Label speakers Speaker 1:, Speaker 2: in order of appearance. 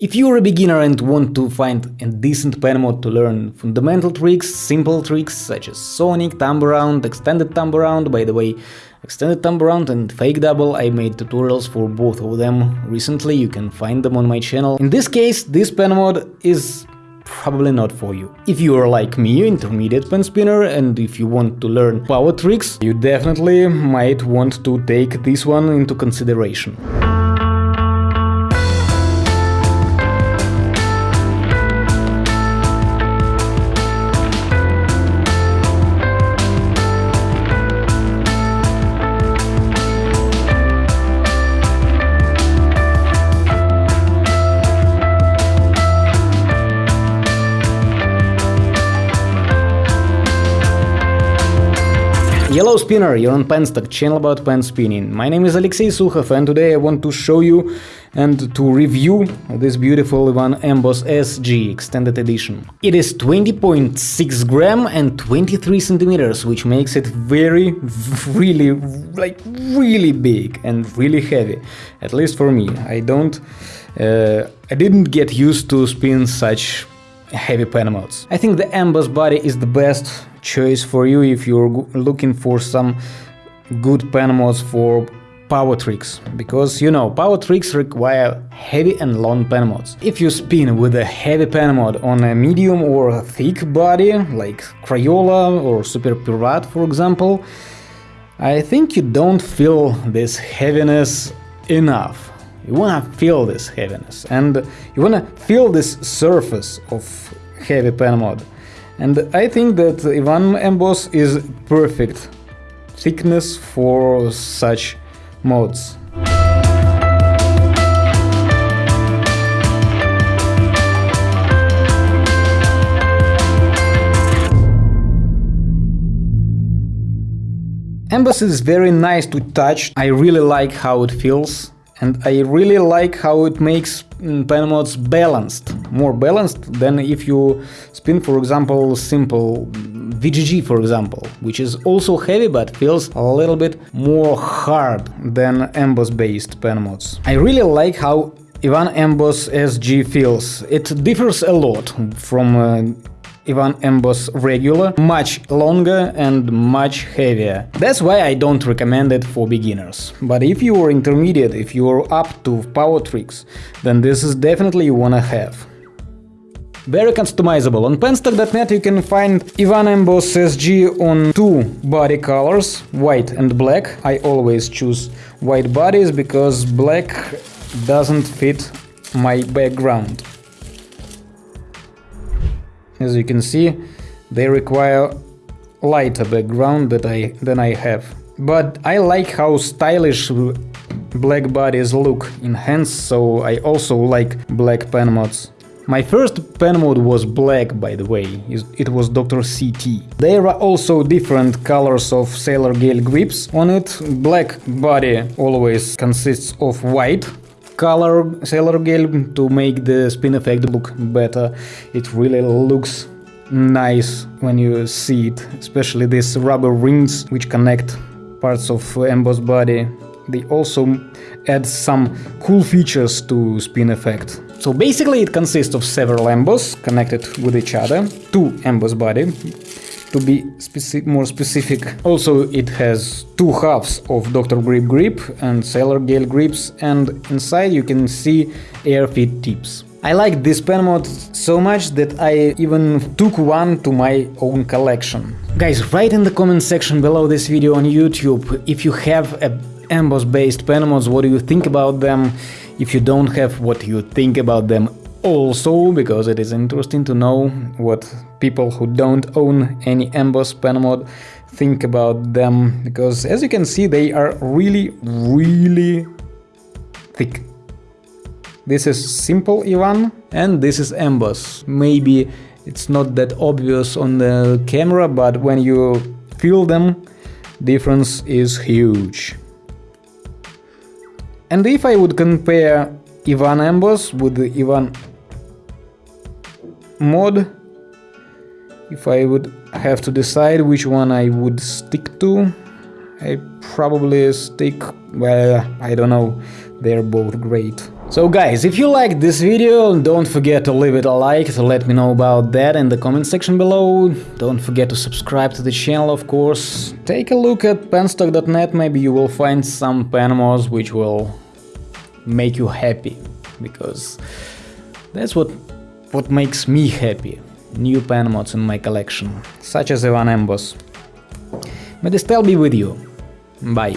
Speaker 1: If you're a beginner and want to find a decent pen mod to learn fundamental tricks, simple tricks such as Sonic, Thumb Around, Extended Thumb Around, by the way, Extended Thumb Around and Fake Double, I made tutorials for both of them recently, you can find them on my channel. In this case, this pen mod is probably not for you. If you are like me, intermediate pen spinner, and if you want to learn power tricks, you definitely might want to take this one into consideration. Yellow Spinner, you're on Penstock, channel about pen spinning. My name is Alexey Sukhov and today I want to show you and to review this beautiful Ivan Emboss SG Extended Edition. It is 20.6 gram and 23 centimeters, which makes it very, really, like really big and really heavy. At least for me. I don't, uh, I didn't get used to spin such heavy pen modes. I think the Emboss body is the best choice for you if you're looking for some good pen mods for power tricks, because you know, power tricks require heavy and long pen mods. If you spin with a heavy pen mod on a medium or a thick body, like Crayola or Super Pirat for example, I think you don't feel this heaviness enough. You wanna feel this heaviness, and you wanna feel this surface of heavy pen mod. And I think that Ivan Emboss is perfect thickness for such modes. Emboss is very nice to touch, I really like how it feels and I really like how it makes mm, pen mods balanced, more balanced than if you spin for example simple VGG for example, which is also heavy but feels a little bit more hard than emboss based pen mods. I really like how Ivan Emboss SG feels. It differs a lot from uh, Ivan Emboss regular, much longer and much heavier. That's why I don't recommend it for beginners. But if you are intermediate, if you are up to power tricks, then this is definitely you wanna have. Very customizable. On penstock.net you can find Ivan Emboss SG on two body colors, white and black. I always choose white bodies because black doesn't fit my background. As you can see, they require lighter background that I, than I have. But I like how stylish black bodies look in hands, so I also like black pen mods. My first pen mod was black, by the way, it was Dr. CT. There are also different colors of Sailor Gale grips on it. Black body always consists of white, color Sailor Gale to make the spin effect look better. It really looks nice when you see it, especially these rubber rings which connect parts of emboss body. They also add some cool features to spin effect. So basically it consists of several emboss connected with each other, two emboss body, to be more specific. Also it has two halves of Dr. Grip grip and Sailor Gale grips and inside you can see air feed tips. I like this pen mod so much that I even took one to my own collection. Guys, write in the comment section below this video on YouTube if you have a emboss based pen mods, what do you think about them? If you don't have, what you think about them also because it is interesting to know what people who don't own any emboss pen mod think about them because as you can see they are really really thick. This is simple Ivan and this is emboss. Maybe it's not that obvious on the camera but when you feel them difference is huge. And if I would compare Ivan emboss with the Ivan mod if I would have to decide which one I would stick to I probably stick well I don't know they're both great So guys, if you liked this video, don't forget to leave it a like to let me know about that in the comment section below. Don't forget to subscribe to the channel, of course. Take a look at penstock.net, maybe you will find some pen mods which will make you happy, because that's what, what makes me happy. New pen mods in my collection, such as Ivan Emboss. May the style be with you. Bye.